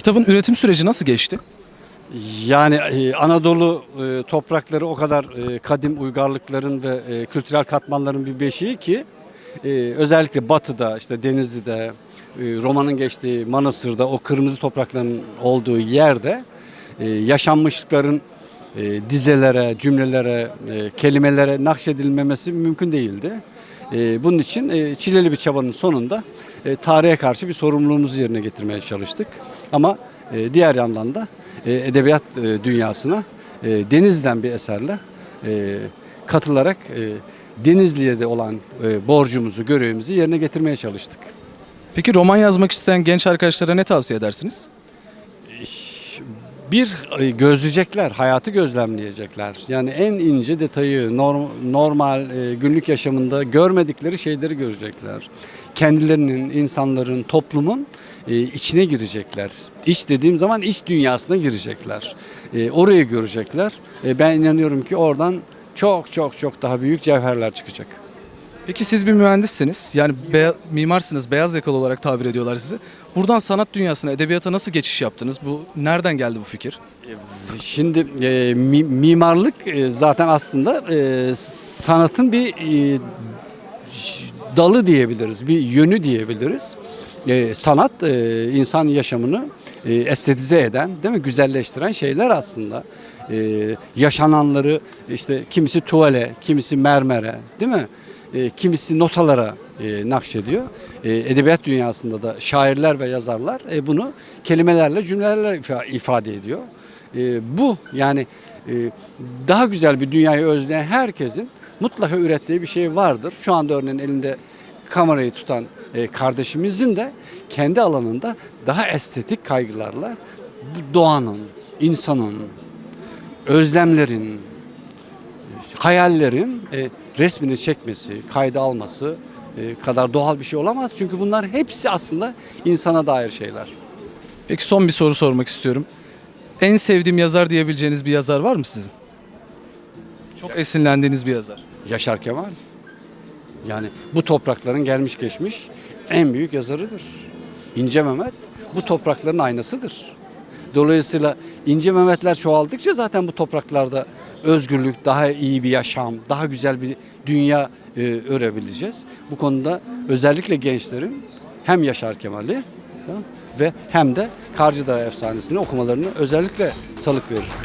Kitabın üretim süreci nasıl geçti? Yani e, Anadolu e, toprakları o kadar e, kadim uygarlıkların ve kültürel katmanların bir beşiği ki özellikle Batı'da işte Denizli'de romanın geçtiği Manastır'da o kırmızı toprakların olduğu yerde e, yaşanmışlıkların e, dizelere, cümlelere, e, kelimelere nakşedilmemesi mümkün değildi. E, bunun için e, çileli bir çabanın sonunda e, tarihe karşı bir sorumluluğumuzu yerine getirmeye çalıştık. Ama e, diğer yandan da e, edebiyat e, dünyasına e, Denizli'den bir eserle e, katılarak e, Denizli'ye de olan e, borcumuzu, görevimizi yerine getirmeye çalıştık. Peki roman yazmak isteyen genç arkadaşlara ne tavsiye edersiniz? Bir e, gözleyecekler, hayatı gözlemleyecekler. Yani en ince detayı norm- normal e, günlük yaşamında görmedikleri şeyleri görecekler. Kendilerinin, insanların, toplumun e, içine girecekler. İç dediğim zaman iç dünyasına girecekler. Orayı görecekler. Ben inanıyorum ki oradan çok çok çok daha büyük cevherler çıkacak. Peki siz bir mühendissiniz. Yani beya- mimarsınız, beyaz yakalı olarak tabir ediyorlar sizi. Buradan sanat dünyasına, edebiyata nasıl geçiş yaptınız? Bu nereden geldi bu fikir? Şimdi e, mi- mimarlık e, zaten aslında e, sanatın bir e, dalı diyebiliriz, bir yönü diyebiliriz. E, sanat e, insan yaşamını e, estetize eden, değil mi? Güzelleştiren şeyler aslında. E, yaşananları işte kimisi tuvale, kimisi mermere, değil mi? E, kimisi notalara e, nakşediyor. E, edebiyat dünyasında da şairler ve yazarlar e, bunu kelimelerle, cümlelerle ifa- ifade ediyor. E, bu yani e, daha güzel bir dünyayı özleyen herkesin mutlaka ürettiği bir şey vardır. Şu anda örneğin elinde kamerayı tutan e, kardeşimizin de kendi alanında daha estetik kaygılarla doğanın, insanın, özlemlerin, hayallerin e, resmini çekmesi, kayda alması e, kadar doğal bir şey olamaz. Çünkü bunlar hepsi aslında insana dair şeyler. Peki son bir soru sormak istiyorum. En sevdiğim yazar diyebileceğiniz bir yazar var mı sizin? Çok esinlendiğiniz bir yazar. Yaşar Kemal. Yani bu toprakların gelmiş geçmiş en büyük yazarıdır. İnce Mehmet bu toprakların aynasıdır. Dolayısıyla İnce Mehmetler çoğaldıkça zaten bu topraklarda özgürlük, daha iyi bir yaşam, daha güzel bir dünya e, örebileceğiz. Bu konuda özellikle gençlerin hem Yaşar Kemal'i ve hem de Karcı efsanesini okumalarını özellikle salık verir.